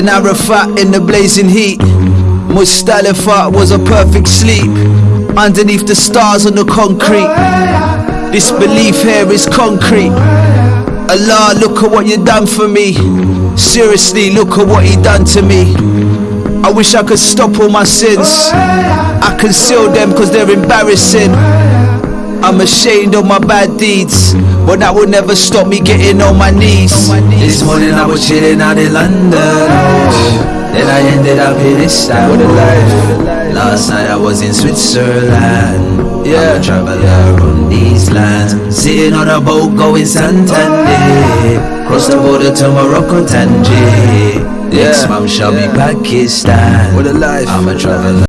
Then Arafat in the blazing heat. Muzdalifah was a perfect sleep. Underneath the stars on the concrete. This belief here is concrete. Allah, look at what you done for me. Seriously, look at what he done to me. I wish I could stop all my sins. I conceal them cause they're embarrassing. I'm ashamed of my bad deeds, but that will never stop me getting on my knees. This morning I was chilling out in London. Then I ended up in Istanbul. Last night I was in Switzerland. Yeah. I'm a traveler on these lands. Sitting on a boat going Santander. Cross the border to Morocco, Tangier. Next Yeah. month shall Yeah. be Pakistan. What a life. I'm a traveler.